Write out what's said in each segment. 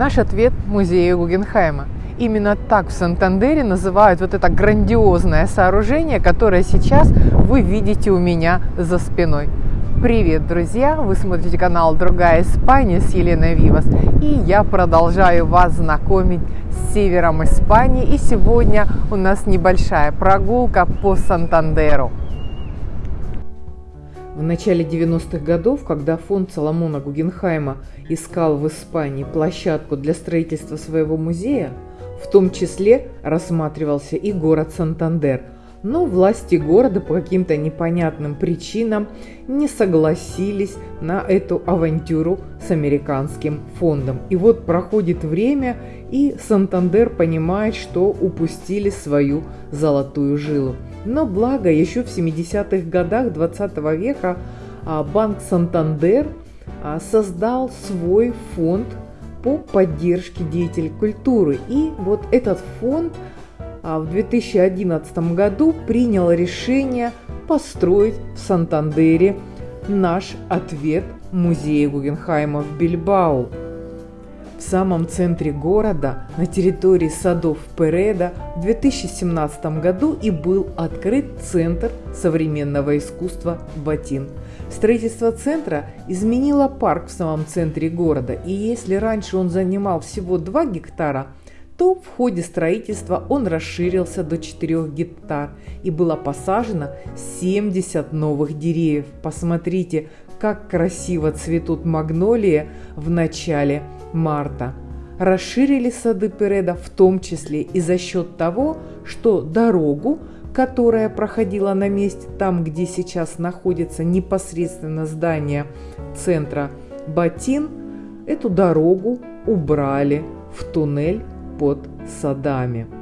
Наш ответ – музею Гугенхайма. Именно так в Сантандере называют вот это грандиозное сооружение, которое сейчас вы видите у меня за спиной. Привет, друзья! Вы смотрите канал «Другая Испания» с Еленой Вивас. И я продолжаю вас знакомить с севером Испании. И сегодня у нас небольшая прогулка по Сантандеру. В начале 90-х годов, когда фонд Соломона Гугенхайма искал в Испании площадку для строительства своего музея, в том числе рассматривался и город Сантандер – но власти города по каким-то непонятным причинам не согласились на эту авантюру с американским фондом. И вот проходит время, и Сантандер понимает, что упустили свою золотую жилу. Но благо еще в 70-х годах 20 века а, банк Сантандер а, создал свой фонд по поддержке деятелей культуры. И вот этот фонд – а в 2011 году принял решение построить в Сантандере наш ответ музея Гугенхайма в Бильбау. В самом центре города, на территории садов Переда, в 2017 году и был открыт Центр современного искусства «Батин». Строительство центра изменило парк в самом центре города, и если раньше он занимал всего 2 гектара – то в ходе строительства он расширился до 4 гектар и было посажено 70 новых деревьев. Посмотрите, как красиво цветут магнолии в начале марта. Расширили сады Переда в том числе и за счет того, что дорогу, которая проходила на месте там, где сейчас находится непосредственно здание центра Батин, эту дорогу убрали в туннель под садами.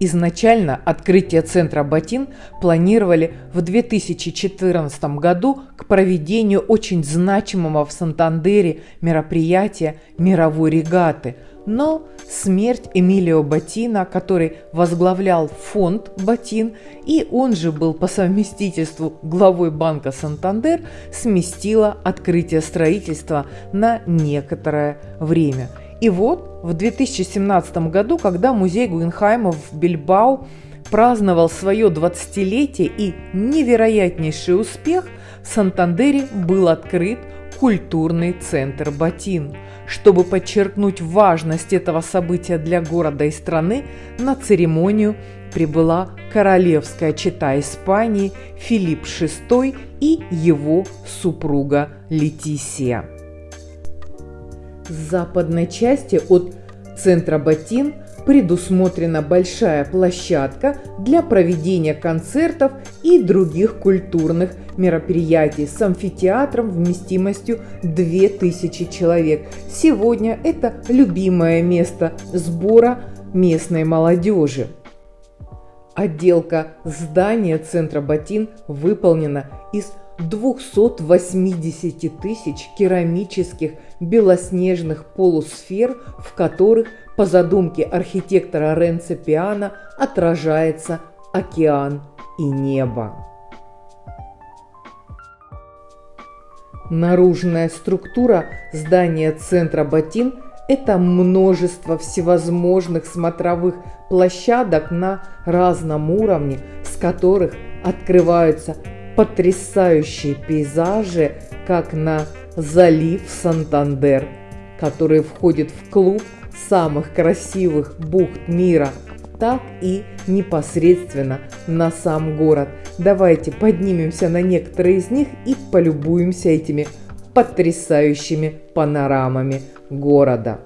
Изначально открытие центра Батин планировали в 2014 году к проведению очень значимого в Сантандере мероприятия мировой регаты. Но смерть Эмилио Батина, который возглавлял фонд Батин, и он же был по совместительству главой банка Сантандер, сместила открытие строительства на некоторое время – и вот в 2017 году, когда музей Гугенхайма в Бильбау праздновал свое 20-летие и невероятнейший успех, в Сантандере был открыт культурный центр «Батин». Чтобы подчеркнуть важность этого события для города и страны, на церемонию прибыла королевская чета Испании Филипп VI и его супруга Летисия. С западной части от центра Батин предусмотрена большая площадка для проведения концертов и других культурных мероприятий с амфитеатром вместимостью 2000 человек. Сегодня это любимое место сбора местной молодежи. Отделка здания центра Батин выполнена из 280 тысяч керамических белоснежных полусфер, в которых, по задумке архитектора Ренце Пиано, отражается океан и небо. Наружная структура здания центра Батин – это множество всевозможных смотровых площадок на разном уровне, с которых открываются потрясающие пейзажи, как на залив Сантандер, который входит в клуб самых красивых бухт мира, так и непосредственно на сам город. Давайте поднимемся на некоторые из них и полюбуемся этими потрясающими панорамами города.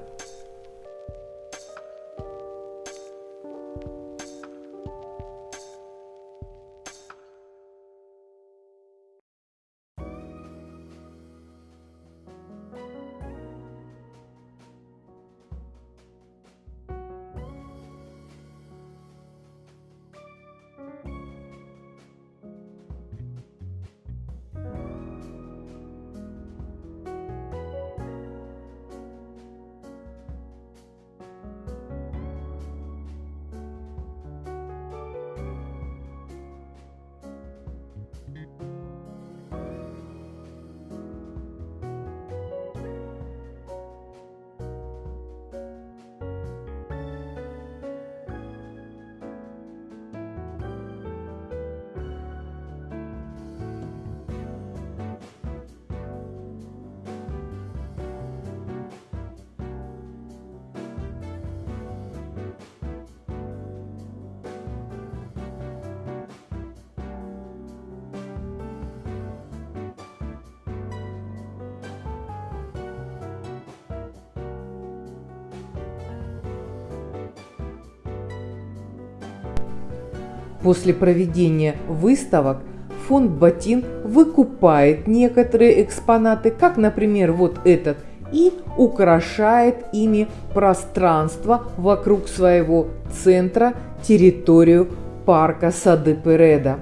После проведения выставок фонд Батин выкупает некоторые экспонаты, как, например, вот этот, и украшает ими пространство вокруг своего центра, территорию парка Сады Переда.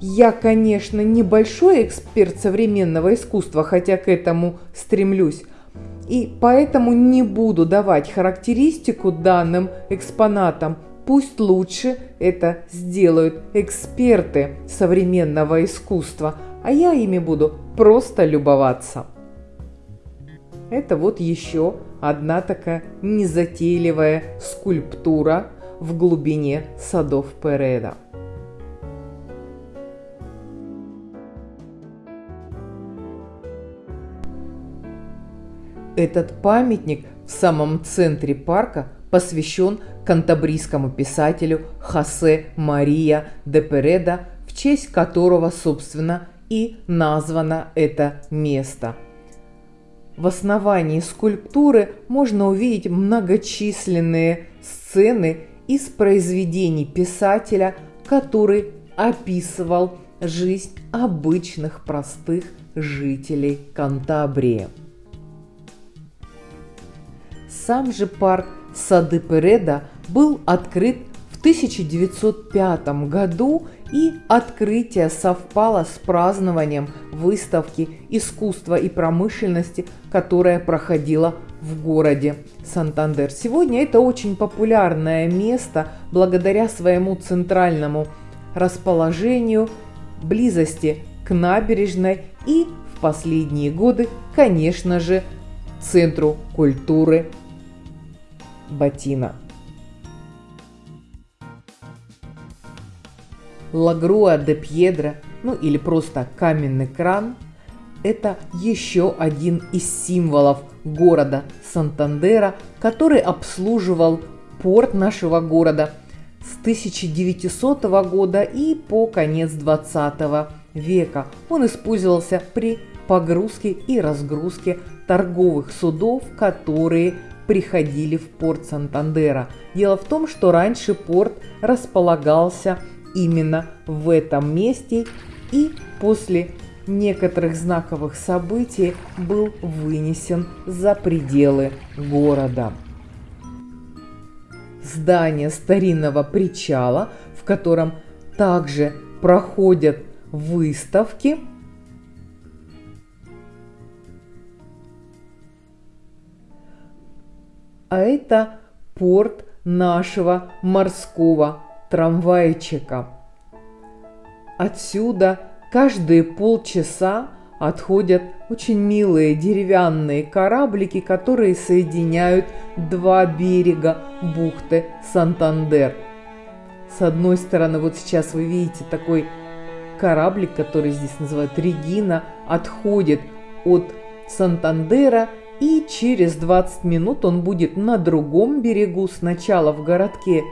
Я, конечно, небольшой эксперт современного искусства, хотя к этому стремлюсь, и поэтому не буду давать характеристику данным экспонатам. Пусть лучше это сделают эксперты современного искусства, а я ими буду просто любоваться. Это вот еще одна такая незатейливая скульптура в глубине садов Переда. Этот памятник в самом центре парка посвящен кантабрийскому писателю Хосе Мария де Переда, в честь которого, собственно, и названо это место. В основании скульптуры можно увидеть многочисленные сцены из произведений писателя, который описывал жизнь обычных простых жителей Кантабрии. Сам же парк Сады Переда был открыт в 1905 году, и открытие совпало с празднованием выставки искусства и промышленности, которая проходила в городе Сантандер. Сегодня это очень популярное место благодаря своему центральному расположению, близости к набережной и в последние годы, конечно же, центру культуры Батина. Лагруа де Пьедра, ну или просто каменный кран, это еще один из символов города Сантандера, который обслуживал порт нашего города с 1900 года и по конец 20 века. Он использовался при погрузке и разгрузке торговых судов, которые приходили в порт Сантандера. Дело в том, что раньше порт располагался именно в этом месте и после некоторых знаковых событий был вынесен за пределы города. Здание старинного причала, в котором также проходят выставки – а это порт нашего морского трамвайчика. Отсюда каждые полчаса отходят очень милые деревянные кораблики, которые соединяют два берега бухты Сантандер. С одной стороны, вот сейчас вы видите такой кораблик, который здесь называют Регина, отходит от Сантандера и через 20 минут он будет на другом берегу, сначала в городке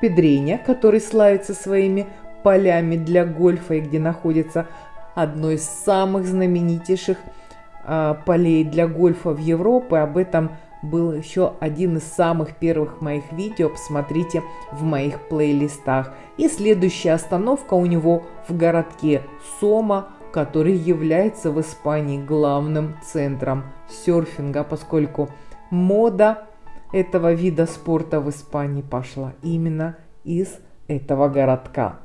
Педреня, который славится своими полями для гольфа и где находится одно из самых знаменитейших э, полей для гольфа в Европе. Об этом был еще один из самых первых моих видео, посмотрите в моих плейлистах. И следующая остановка у него в городке Сома, который является в Испании главным центром серфинга, поскольку мода этого вида спорта в Испании пошла именно из этого городка.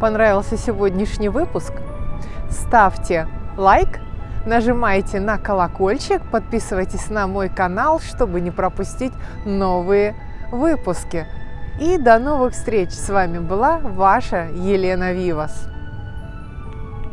Понравился сегодняшний выпуск, ставьте лайк, нажимайте на колокольчик, подписывайтесь на мой канал, чтобы не пропустить новые выпуски. И до новых встреч! С вами была ваша Елена Вивас.